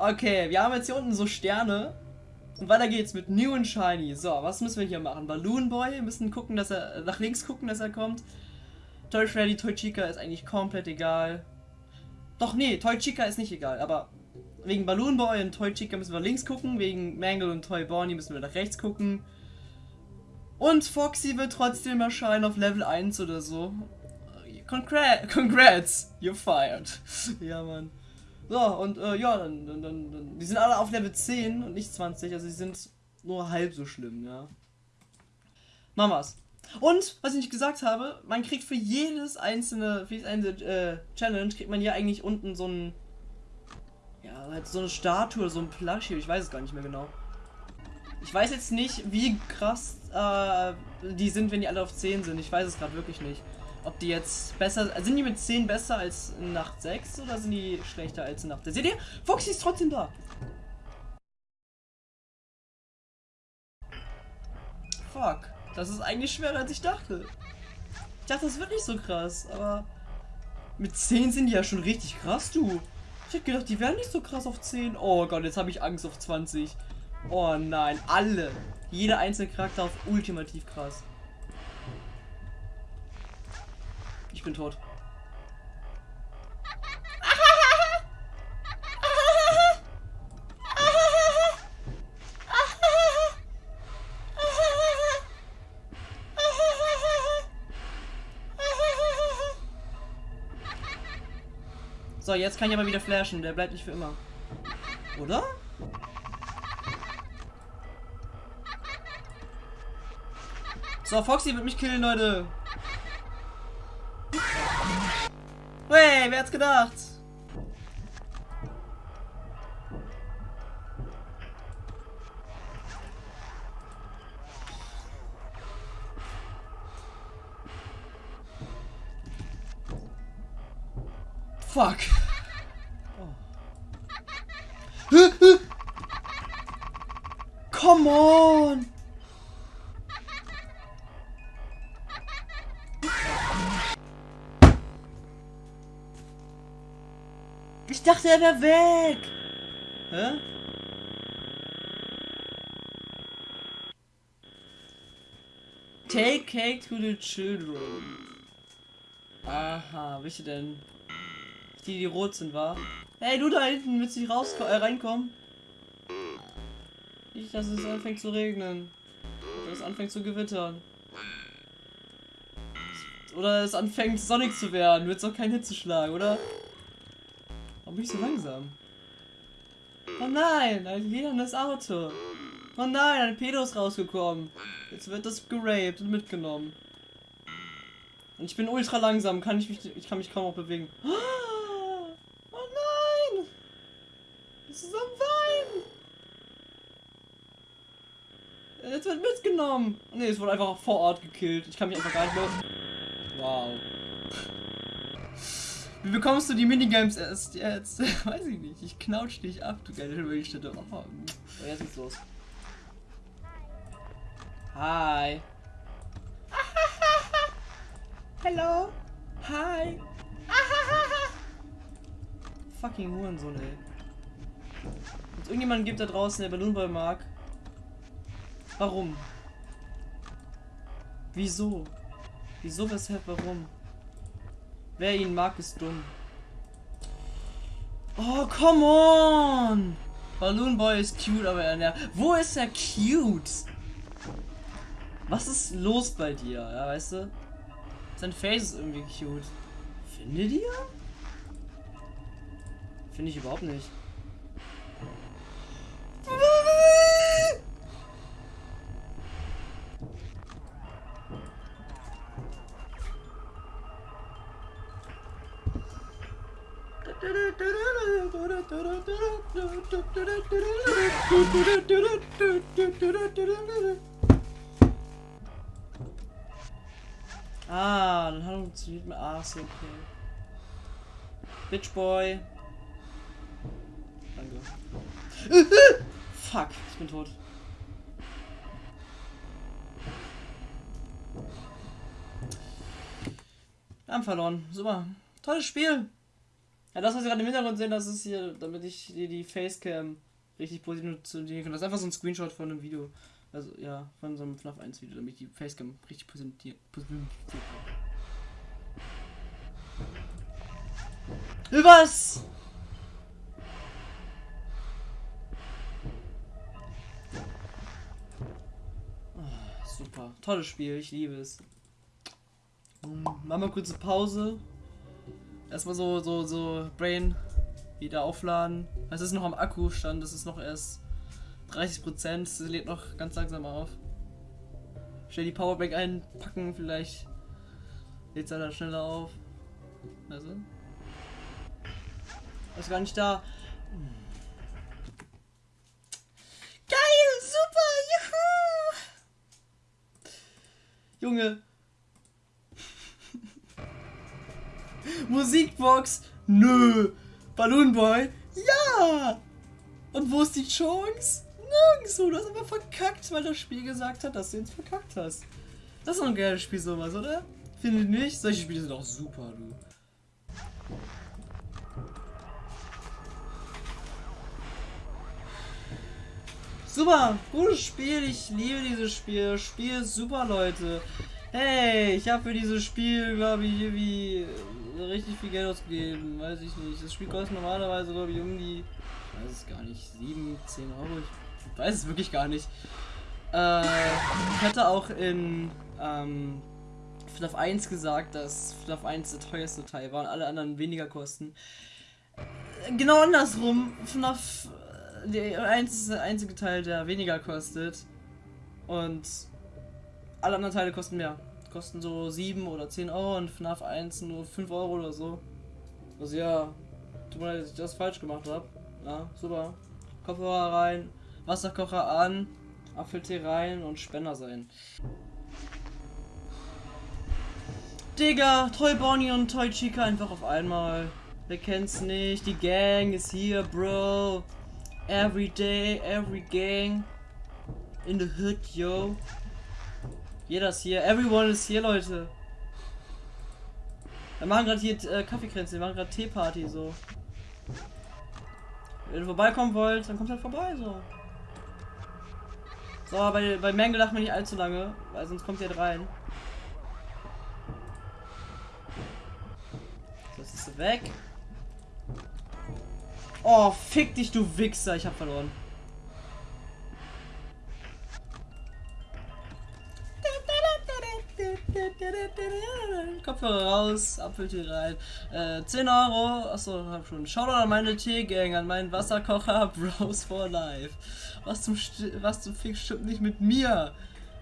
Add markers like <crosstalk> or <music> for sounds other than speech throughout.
Okay, wir haben jetzt hier unten so Sterne. Und weiter geht's mit New and Shiny. So, was müssen wir hier machen? Balloon Boy, wir müssen gucken, dass er nach links gucken, dass er kommt. Toy Freddy, Toy Chica ist eigentlich komplett egal. Doch, nee, Toy Chica ist nicht egal, aber wegen Balloon Boy und Toy Chica müssen wir links gucken, wegen Mangle und Toy Bonnie müssen wir nach rechts gucken. Und Foxy wird trotzdem erscheinen auf Level 1 oder so. Congra congrats, you're fired. <laughs> ja, Mann. So, und äh, ja, dann, dann, dann, dann, die sind alle auf Level 10 und nicht 20, also die sind nur halb so schlimm, ja. Mamas. Und, was ich nicht gesagt habe, man kriegt für jedes einzelne, für jedes einzelne äh, Challenge, kriegt man hier eigentlich unten so ein, ja, halt so eine Statue, so ein Plushie, ich weiß es gar nicht mehr genau. Ich weiß jetzt nicht, wie krass äh, die sind, wenn die alle auf 10 sind. Ich weiß es gerade wirklich nicht. Ob die jetzt besser, sind die mit 10 besser als Nacht 6 oder sind die schlechter als Nacht 6? Seht ihr? Foxy ist trotzdem da. Fuck. Das ist eigentlich schwerer als ich dachte. Ich dachte, das wird nicht so krass, aber mit 10 sind die ja schon richtig krass, du. Ich hätte gedacht, die wären nicht so krass auf 10. Oh Gott, jetzt habe ich Angst auf 20. Oh nein, alle. Jeder einzelne Charakter auf ultimativ krass. Bin tot. So, jetzt kann ich aber wieder flashen. Der bleibt nicht für immer. Oder? So, Foxy wird mich killen, Leute. Wer hat's gedacht? Fuck. <laughs> Come on! Dachte, er wäre weg. Hä? Take cake to the children. Aha, welche denn? Die, die rot sind, war? Hey, du da hinten, willst du nicht raus äh, reinkommen? Nicht, dass es anfängt zu regnen. Oder es anfängt zu gewittern. Oder es anfängt sonnig zu werden. Wird es auch kein Hitzeschlag, oder? Bin ich so langsam? Oh nein, ein lilanes Auto. Oh nein, ein Pedo ist rausgekommen. Jetzt wird das geraped und mitgenommen. Und ich bin ultra langsam, kann ich mich, ich kann mich kaum noch bewegen. Oh nein! Es ist am Wein! Jetzt wird mitgenommen. Ne, es wurde einfach vor Ort gekillt. Ich kann mich einfach gar nicht mehr... Wow. Wie bekommst du die Minigames erst jetzt? <laughs> Weiß ich nicht. Ich knautsch dich ab, du geile Röllstätte. Oh, jetzt geht's los. Hi. <laughs> Hello. Hi. <laughs> Fucking Hurensohn, ey. Wenn es irgendjemanden gibt da draußen, der Balloon Boy mag. Warum? Wieso? Wieso, weshalb, warum? Wer ihn mag, ist dumm. Oh, come on! Balloon Boy ist cute, aber er nervt. Wo ist er cute? Was ist los bei dir? Ja, weißt du? Sein Face ist irgendwie cute. Findet ihr? Finde ich überhaupt nicht. Ah, dann hat er funktioniert mit okay. Bitch Boy. Danke. Fuck, ich bin tot. Wir haben verloren. Super. Tolles Spiel. Ja, das, was ihr gerade im Hintergrund sehen, das ist hier, damit ich die, die Facecam richtig positionieren kann. Das ist einfach so ein Screenshot von einem Video. Also, ja, von so einem FNAF 1 Video, damit ich die Facecam richtig positionieren kann. Was? Ah, super. Tolles Spiel, ich liebe es. Machen wir kurze Pause. Erstmal so, so, so Brain wieder aufladen. Es ist noch am Akkustand, das ist noch erst 30%, es lädt noch ganz langsam auf. Schnell die Powerbank einpacken, vielleicht lädt es dann schneller auf. Also. Ist gar nicht da. Geil, super, juhu! Junge. Musikbox? Nö. Balloon Boy? Ja! Und wo ist die Chance? Nirgendwo. Du hast aber verkackt, weil das Spiel gesagt hat, dass du jetzt verkackt hast. Das ist doch ein geiles Spiel, sowas, oder? Finde ich nicht? Solche Spiele sind auch super, du. Super, gutes Spiel, ich liebe dieses Spiel. Spiel ist super, Leute. Hey, ich habe für dieses Spiel, glaube ich, irgendwie richtig viel Geld ausgegeben. Weiß ich nicht. Das Spiel kostet normalerweise, glaube ich, um die, ich weiß es gar nicht, 7, 10 Euro. Ich weiß es wirklich gar nicht. Äh, ich hatte auch in ähm, FNAF 1 gesagt, dass FNAF 1 der teuerste Teil war und alle anderen weniger kosten. Genau andersrum. FNAF der 1 ist der einzige Teil, der weniger kostet. Und alle anderen Teile kosten mehr. Kosten so 7 oder 10 Euro und FNAF 1 nur 5 Euro oder so. Also ja, tut mir leid, dass ich das falsch gemacht habe. Ja, super. Kopfhörer rein, Wasserkocher an, Apfeltee rein und Spender sein. Digga, Toy Bonnie und Toy Chica einfach auf einmal. Wer kennt's nicht? Die Gang ist hier, Bro. Every day, every gang. In the hood, yo. Jeder ist hier. Everyone ist hier, Leute. Wir machen gerade hier äh, Kaffeekränze, wir machen gerade Teeparty, so. Wenn ihr vorbeikommen wollt, dann kommt halt vorbei, so. So, bei, bei Mangle darf man nicht allzu lange, weil sonst kommt ihr halt rein. So, jetzt ist weg. Oh, fick dich, du Wichser. Ich hab verloren. Kopfhörer raus, Apfeltee rein. Äh, 10 Euro. Achso, hab schon. Shoutout an meine Teegang, an meinen Wasserkocher <laughs> Bros for Life. Was zum, St was zum Fick stimmt nicht mit mir?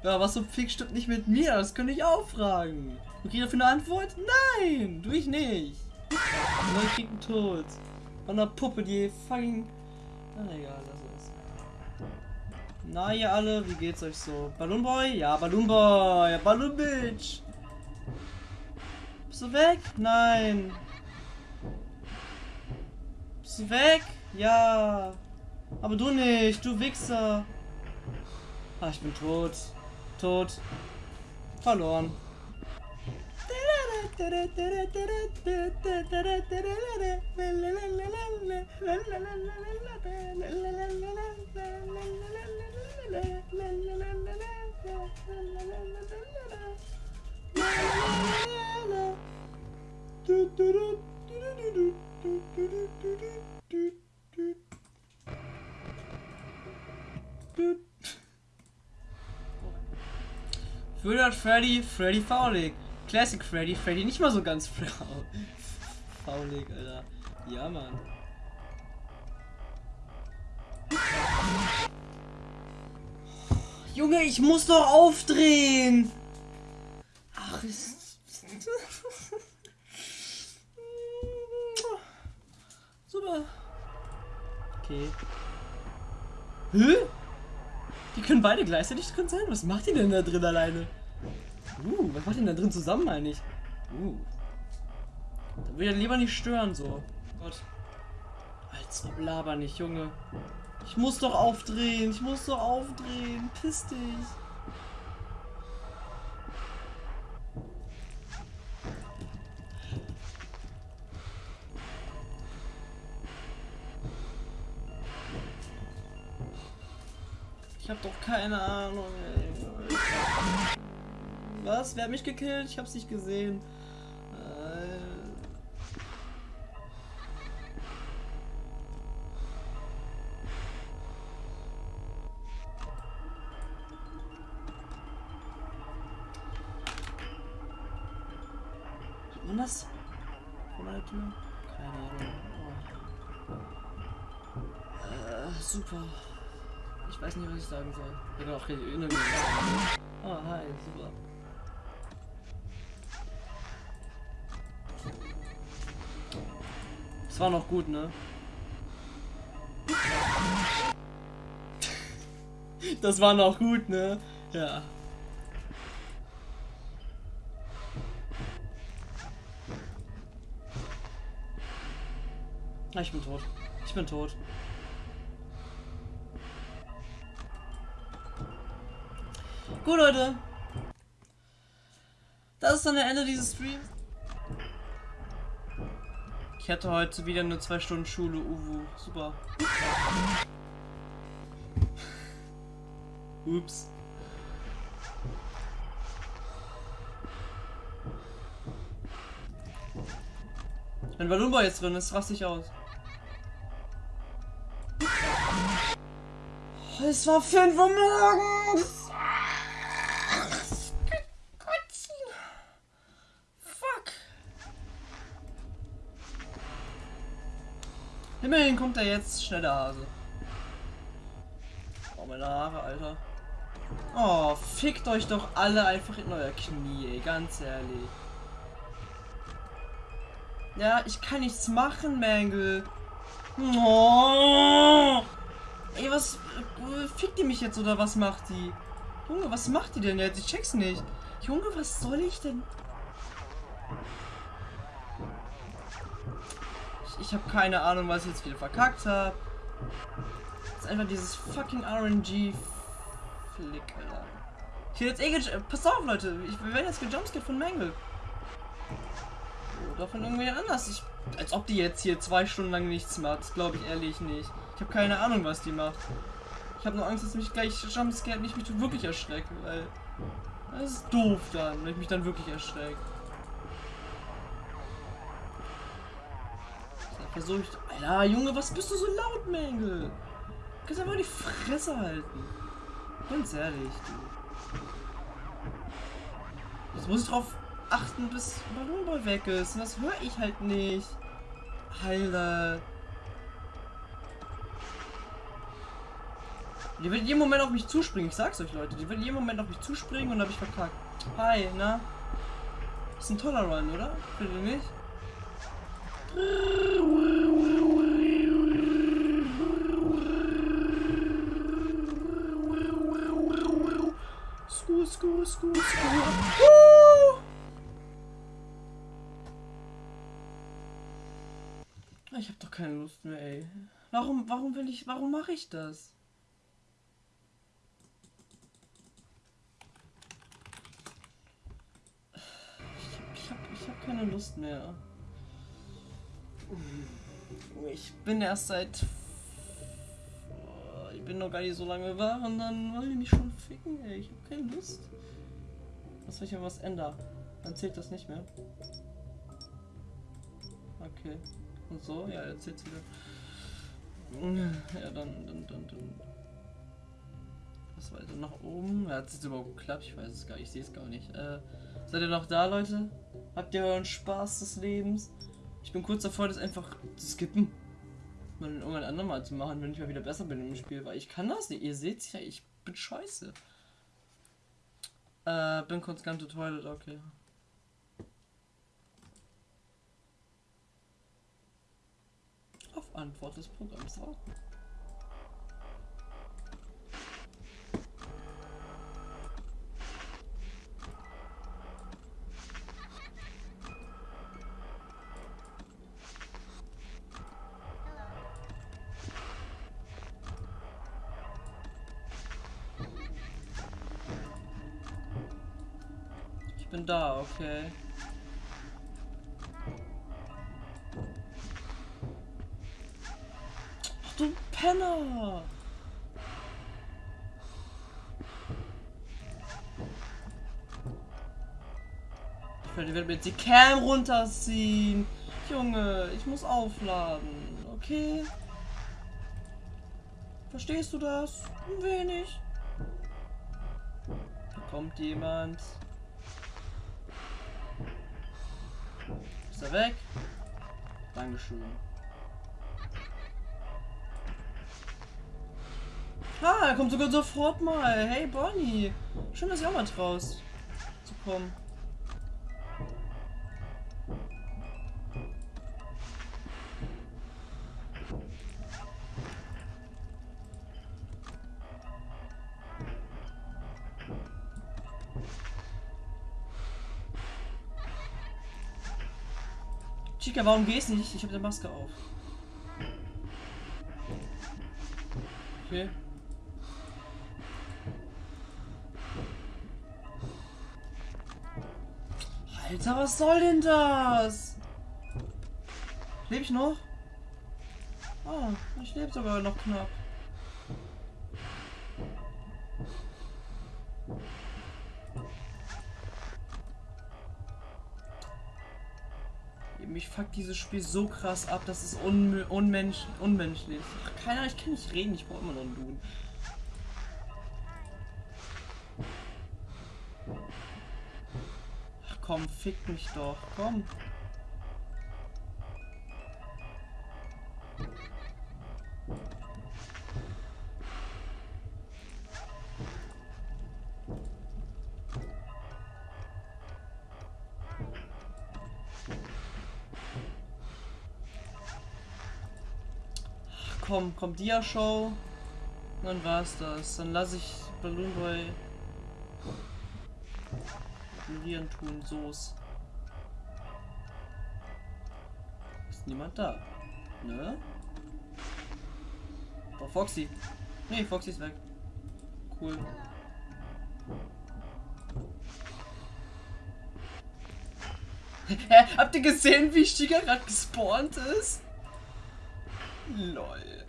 Ja, was zum Fick stimmt nicht mit mir? Das könnte ich auch fragen. Kriegst dafür eine Antwort? Nein, du ich nicht. Nur ich krieg einen Tod. Von der Puppe, die fucking... Na egal, das ist. Na ihr alle, wie geht's euch so? Balloon Boy? Ja, Balloon Boy. Ja, Balloon Bitch. Bist du weg? Nein. Bist du weg? Ja. Aber du nicht, du Wichser. Ah, ich bin tot. Tot. Verloren. <laughs> Für Freddy, Freddy Faulig. Classic Freddy, Freddy nicht mal so ganz faulig, Alter. Ja, Mann. Junge, ich muss doch aufdrehen! Ach, ist... <laughs> Super. Okay. Hä? Die können beide gleichzeitig drin sein? Was macht die denn da drin alleine? Uh, was macht denn da drin zusammen meine ich? Uh. Da will ich lieber nicht stören, so. Gott. Als ob laber nicht, Junge. Ich muss doch aufdrehen, ich muss doch aufdrehen. Piss dich. Ich hab doch keine Ahnung, ey. Was? Wer hat mich gekillt? Ich hab's nicht gesehen. Ich sagen soll. Ich bin auch inne Oh, hi, super. Das war noch gut, ne? <laughs> Das war noch gut, ne? Ja. Ah, Ich bin tot. Ich bin tot. Gut, Leute. Das ist dann der Ende dieses Streams. Ich hatte heute wieder nur zwei Stunden Schule, Uwu. Super. <laughs> Ups. Wenn Balloon Boy jetzt drin ist, raste ich aus. Es war 5 Uhr morgens. Immerhin kommt er jetzt schneller Hase. Oh, meine Haare, Alter. Oh, fickt euch doch alle einfach in euer Knie, ey, ganz ehrlich. Ja, ich kann nichts machen, Mangle. Oh. Ey, was... äh, Fickt die mich jetzt oder was macht die? Junge, was macht die denn jetzt? Ich check's nicht. Junge, was soll ich denn? Ich, habe keine Ahnung, was ich jetzt wieder verkackt habe. Das ist einfach dieses fucking RNG Flick, Alter. Ich will jetzt eh Pass auf, Leute. Ich, wir werden jetzt gejumpscared von Mangle. Oder von irgendwer anders. Ich, als ob die jetzt hier zwei Stunden lang nichts macht. Das glaube ich ehrlich nicht. Ich habe keine Ahnung, was die macht. Ich habe nur Angst, dass mich gleich jumpscared mich, mich wirklich erschrecke, weil... Das ist doof dann, wenn ich mich dann wirklich erschrecke. Versuche ich... Alter, Junge, was bist du so laut, Mengel? Du kannst einfach die Fresse halten. Ganz ehrlich, du. Jetzt muss ich drauf achten, bis Ballonball weg ist. Und das höre ich halt nicht. Alter. Die wird in jedem Moment auf mich zuspringen, ich sag's euch Leute. Die wird in jedem Moment auf mich zuspringen und hab ich verkackt. Hi, na? Ist ein toller Run, oder? Findet ihr nicht? Sku, sku, sku, sku. Woo! Ich hab doch keine Lust mehr, ey. Warum, warum will ich, warum mache ich das? Ich hab, ich hab, ich hab keine Lust mehr. Ich bin erst seit. Ich bin noch gar nicht so lange wach und dann wollen die mich schon ficken, ey. Ich hab keine Lust. Was wenn ich aber was ändern? Dann zählt das nicht mehr. Okay. Und so? Ja, jetzt zählt's wieder. Ja, dann, dann, dann, dann. Was weiter nach oben? Hat es überhaupt geklappt? Ich weiß es gar nicht. Ich sehe es gar nicht. Äh, seid ihr noch da, Leute? Habt ihr euren Spaß des Lebens? Ich bin kurz davor, das einfach zu skippen. Mal irgendwann andermal zu machen, wenn ich mal wieder besser bin im Spiel, weil ich kann das nicht. Ihr seht's ja, ich bin scheiße. Äh, bin kurz ganz to okay. Auf Antwort des Programms warten. bin da, okay. Ach, du Penner! Ich werde mir jetzt die Cam runterziehen. Junge, ich muss aufladen. Okay. Verstehst du das? Ein wenig. Da kommt jemand. Er weg? Dankeschön. Ah, er kommt sogar sofort mal. Hey Bonnie. Schön, dass ihr auch mal traust zu kommen. Chica, warum gehst du nicht? Ich habe die Maske auf. Okay. Alter, was soll denn das? Lebe ich noch? Ah, ich lebe sogar noch knapp. Mich fuckt dieses Spiel so krass ab, dass es un unmensch unmenschlich ist. Ach, keiner, ich kann nicht reden, ich brauche immer noch einen Duden. komm, fick mich doch, komm. Komm, komm, Dia-Show. Dann war's das. Dann lasse ich Balloon Boy ignorieren tun, so's. Ist niemand da. Ne? Oh, Foxy. Nee, Foxy ist weg. Cool. <laughs> Habt ihr gesehen, wie Stiga gerade gespawnt ist? Lol.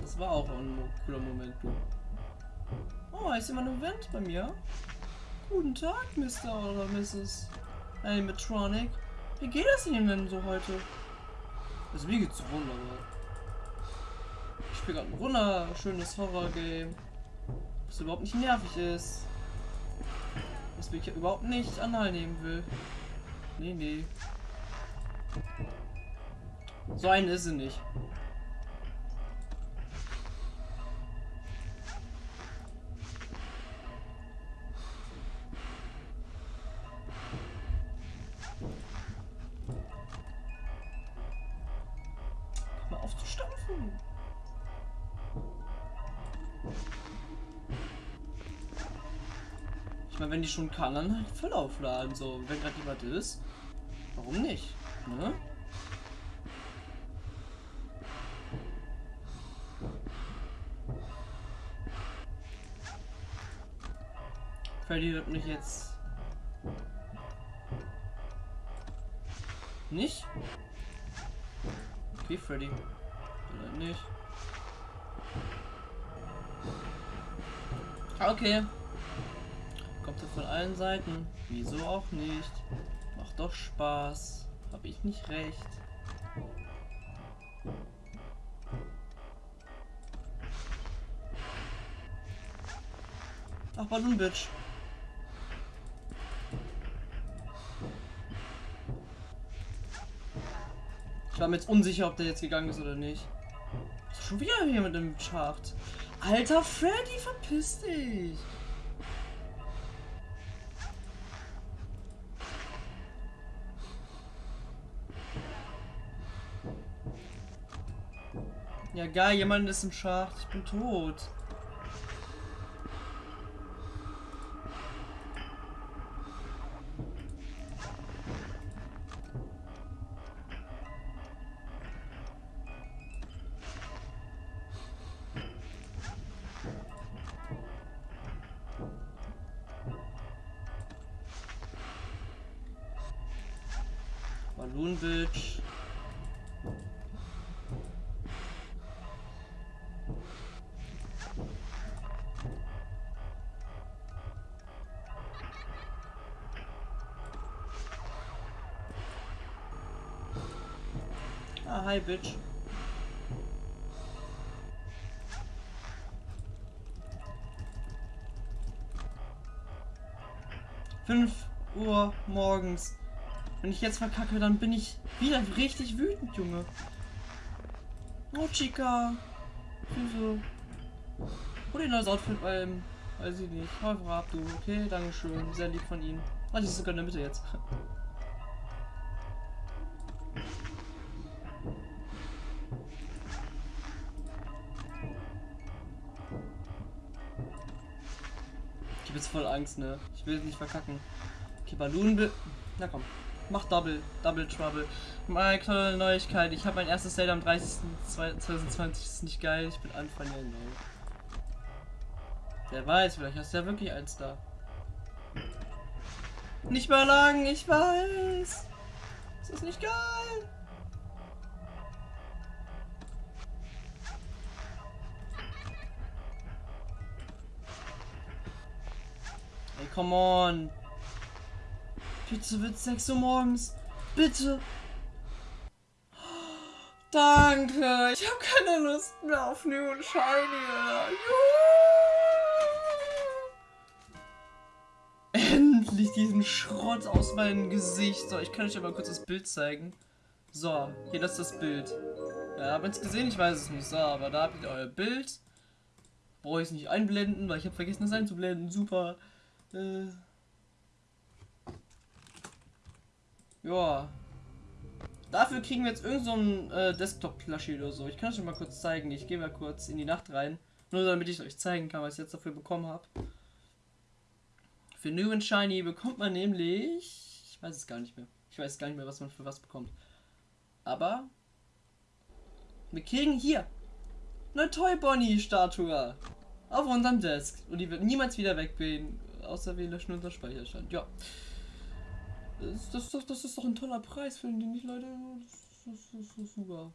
Das war auch ein cooler Moment, du. Oh, ist jemand im Vent bei mir? Guten Tag, Mr. oder Mrs. Animatronic. Wie geht es Ihnen denn so heute? Also mir geht's wunderbar. Ich spiele gerade ein wunderschönes Horror-Game. Was überhaupt nicht nervig ist. Was mich überhaupt nicht annehmen will. Nee, nee. So ein ist sie nicht. Meine, wenn die schon kann, dann voll aufladen. So, wenn gerade jemand ist. Warum nicht? Ne? Freddy wird mich jetzt nicht. Okay, Freddy. Oder nicht. Okay. Kommt er von allen Seiten? Wieso auch nicht? Macht doch Spaß. Hab ich nicht recht? Ach, Balloon Bitch. Ich war mir jetzt unsicher, ob der jetzt gegangen ist oder nicht. Schon wieder hier mit dem Schacht. Alter Freddy, verpiss dich. Geil, jemand ist im Schacht. Ich bin tot. Balloon Bitch. Hi, Bitch. Fünf Uhr morgens. Wenn ich jetzt verkacke, dann bin ich wieder richtig wütend, Junge. Oh, Chica. Wieso? Hol dir neues Outfit beim. Weiß ich nicht. Einfach ab, du. Okay, Dankeschön. Sehr lieb von Ihnen. Ah, die ist sogar in der Mitte jetzt. <laughs> voll Angst, ne? Ich will nicht verkacken. Okay, Balloon. Na komm. Mach Double. Double Trouble. Meine tolle Neuigkeit. Ich habe mein erstes Date am 30.2020. Ist nicht geil. Ich bin Anfang Januar. Wer weiß, vielleicht hast du ja wirklich eins da. Nicht mehr lang, ich weiß. Das ist nicht geil. Come on. Bitte wird 6 Uhr morgens. Bitte. Danke. Ich habe keine Lust mehr auf New und Shiny. Endlich diesen Schrott aus meinem Gesicht. So, ich kann euch aber kurz das Bild zeigen. So, hier das ist das Bild. Ja, habt ihr es gesehen? Ich weiß es nicht. So, aber da habt ihr euer Bild. Brauche ich es nicht einblenden, weil ich habe vergessen, es einzublenden. Super. Äh. Ja. Dafür kriegen wir jetzt irgendein so äh, Desktop-Plushie oder so. Ich kann es euch mal kurz zeigen. Ich gehe mal kurz in die Nacht rein. Nur damit ich euch zeigen kann, was ich jetzt dafür bekommen habe. Für New and Shiny bekommt man nämlich. Ich weiß es gar nicht mehr. Ich weiß gar nicht mehr, was man für was bekommt. Aber. Wir kriegen hier eine Toy Bonnie Statue auf unserem Desk. Und die wird niemals wieder weggehen. Außer wir löschen unser Speicherstand. Ja. Das, das, das, das ist doch ein toller Preis, finden die nicht, Leute? Das, das, das ist super.